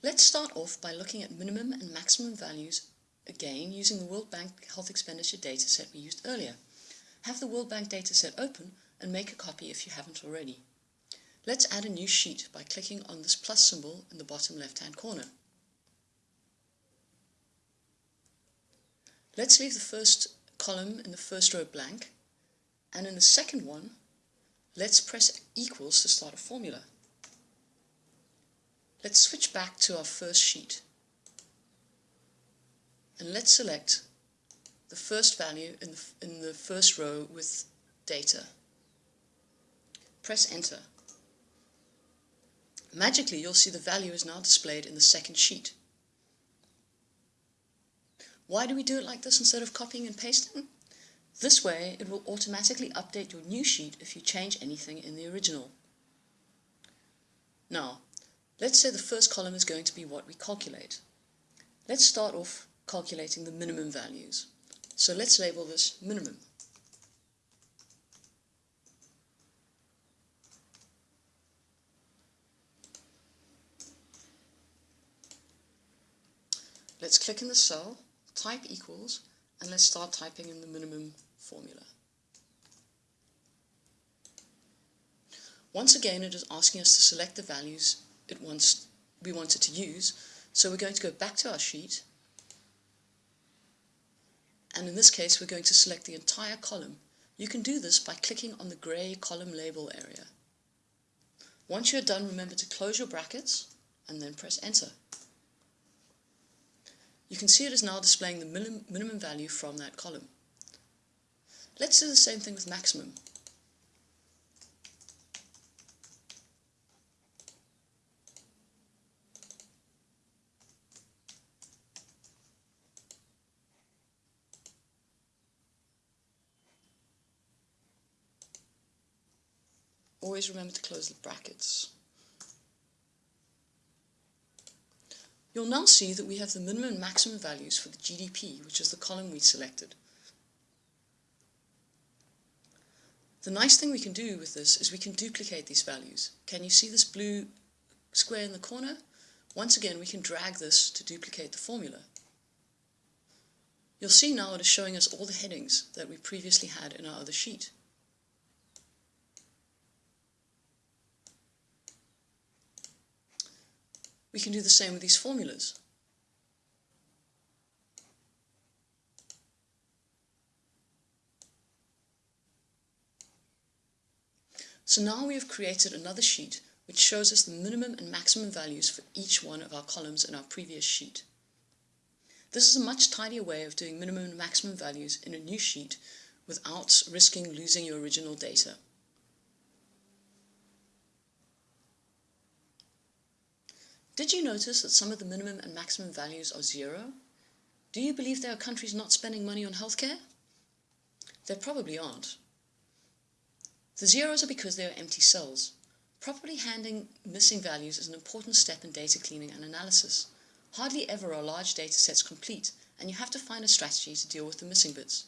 Let's start off by looking at minimum and maximum values again using the World Bank Health Expenditure dataset we used earlier. Have the World Bank dataset open and make a copy if you haven't already. Let's add a new sheet by clicking on this plus symbol in the bottom left hand corner. Let's leave the first column in the first row blank and in the second one let's press equals to start a formula. Let's switch back to our first sheet and let's select the first value in the, in the first row with data. Press enter. Magically you'll see the value is now displayed in the second sheet. Why do we do it like this instead of copying and pasting? This way it will automatically update your new sheet if you change anything in the original. Now, let's say the first column is going to be what we calculate. Let's start off calculating the minimum values. So let's label this minimum. Let's click in the cell, type equals, and let's start typing in the minimum formula. Once again, it is asking us to select the values it wants, we wanted to use, so we're going to go back to our sheet and in this case we're going to select the entire column. You can do this by clicking on the grey column label area. Once you're done, remember to close your brackets and then press enter. You can see it is now displaying the minim minimum value from that column. Let's do the same thing with maximum. Always remember to close the brackets. You'll now see that we have the minimum and maximum values for the GDP, which is the column we selected. The nice thing we can do with this is we can duplicate these values. Can you see this blue square in the corner? Once again, we can drag this to duplicate the formula. You'll see now it is showing us all the headings that we previously had in our other sheet. We can do the same with these formulas. So now we have created another sheet which shows us the minimum and maximum values for each one of our columns in our previous sheet. This is a much tidier way of doing minimum and maximum values in a new sheet without risking losing your original data. Did you notice that some of the minimum and maximum values are zero? Do you believe there are countries not spending money on healthcare? There probably aren't. The zeros are because they are empty cells. Properly handling missing values is an important step in data cleaning and analysis. Hardly ever are large data sets complete, and you have to find a strategy to deal with the missing bits.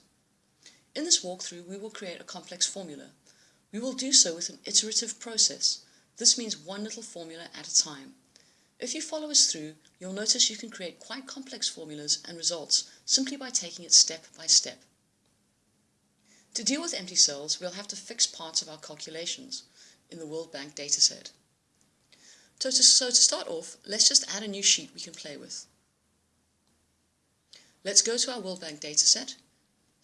In this walkthrough, we will create a complex formula. We will do so with an iterative process. This means one little formula at a time. If you follow us through, you'll notice you can create quite complex formulas and results simply by taking it step by step. To deal with empty cells, we'll have to fix parts of our calculations in the World Bank dataset. So to, so to start off, let's just add a new sheet we can play with. Let's go to our World Bank dataset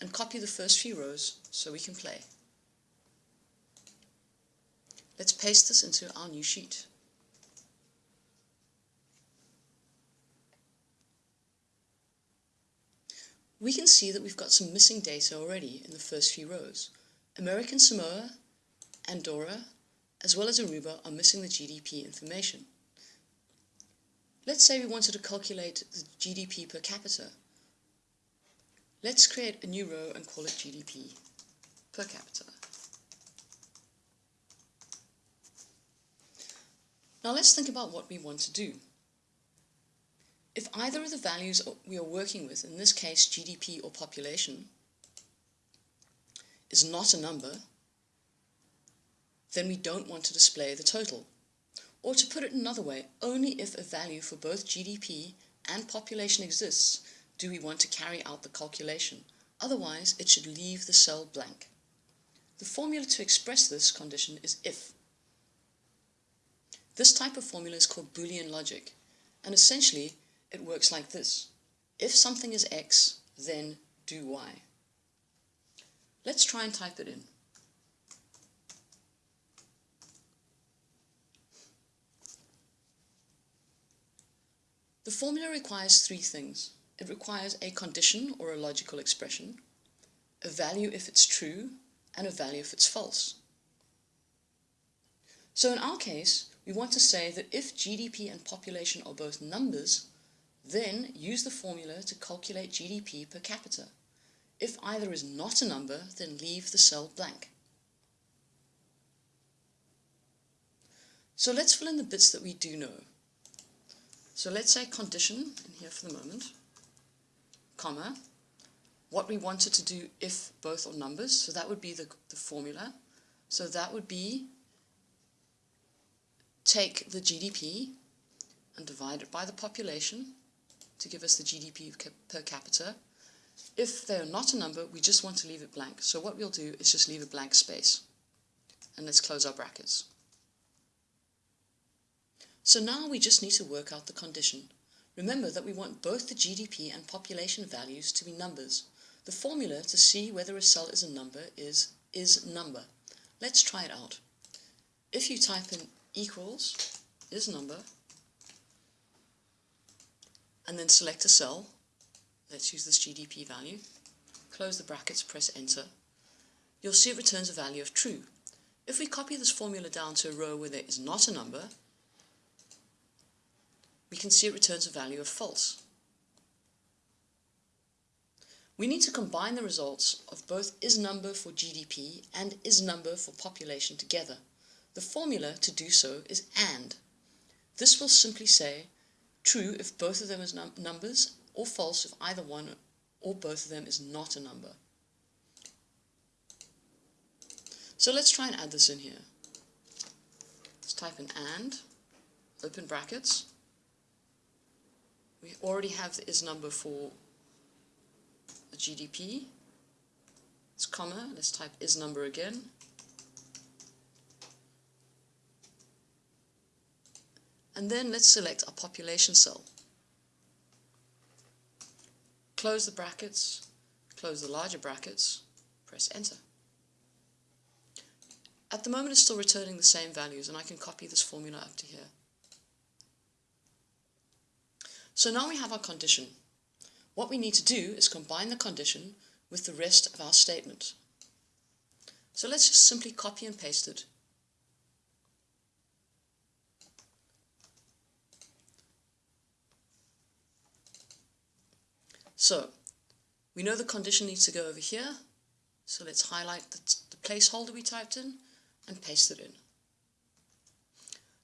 and copy the first few rows so we can play. Let's paste this into our new sheet. We can see that we've got some missing data already in the first few rows. American Samoa, Andorra, as well as Aruba are missing the GDP information. Let's say we wanted to calculate the GDP per capita. Let's create a new row and call it GDP per capita. Now let's think about what we want to do. If either of the values we are working with, in this case GDP or population, is not a number, then we don't want to display the total. Or to put it another way, only if a value for both GDP and population exists do we want to carry out the calculation. Otherwise, it should leave the cell blank. The formula to express this condition is if. This type of formula is called Boolean logic, and essentially it works like this. If something is x, then do y. Let's try and type it in. The formula requires three things. It requires a condition or a logical expression, a value if it's true, and a value if it's false. So in our case, we want to say that if GDP and population are both numbers, then use the formula to calculate GDP per capita. If either is not a number, then leave the cell blank. So let's fill in the bits that we do know. So let's say condition in here for the moment, comma, what we wanted to do if both are numbers, so that would be the, the formula. So that would be take the GDP and divide it by the population to give us the GDP per capita. If they're not a number, we just want to leave it blank. So what we'll do is just leave a blank space. And let's close our brackets. So now we just need to work out the condition. Remember that we want both the GDP and population values to be numbers. The formula to see whether a cell is a number is is number. Let's try it out. If you type in equals is number and then select a cell. Let's use this GDP value. Close the brackets, press enter. You'll see it returns a value of true. If we copy this formula down to a row where there is not a number, we can see it returns a value of false. We need to combine the results of both is number for GDP and is number for population together. The formula to do so is AND. This will simply say true if both of them is num numbers, or false if either one or both of them is not a number. So let's try and add this in here. Let's type in AND, open brackets. We already have the is number for the GDP. It's comma, let's type is number again. And then let's select our population cell. Close the brackets, close the larger brackets, press enter. At the moment it's still returning the same values and I can copy this formula up to here. So now we have our condition. What we need to do is combine the condition with the rest of our statement. So let's just simply copy and paste it So, we know the condition needs to go over here, so let's highlight the, the placeholder we typed in and paste it in.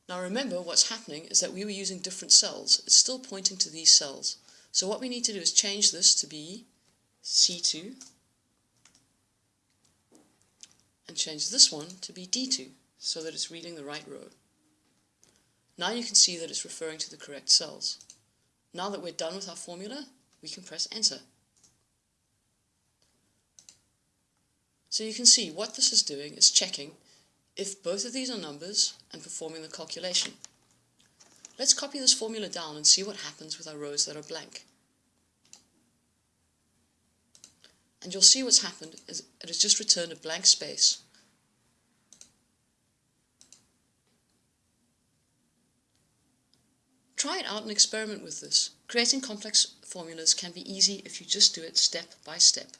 Now remember what's happening is that we were using different cells. It's still pointing to these cells. So what we need to do is change this to be C2 and change this one to be D2 so that it's reading the right row. Now you can see that it's referring to the correct cells. Now that we're done with our formula, we can press enter. So you can see what this is doing is checking if both of these are numbers and performing the calculation. Let's copy this formula down and see what happens with our rows that are blank. And you'll see what's happened is it has just returned a blank space. Try it out and experiment with this. Creating complex formulas can be easy if you just do it step by step.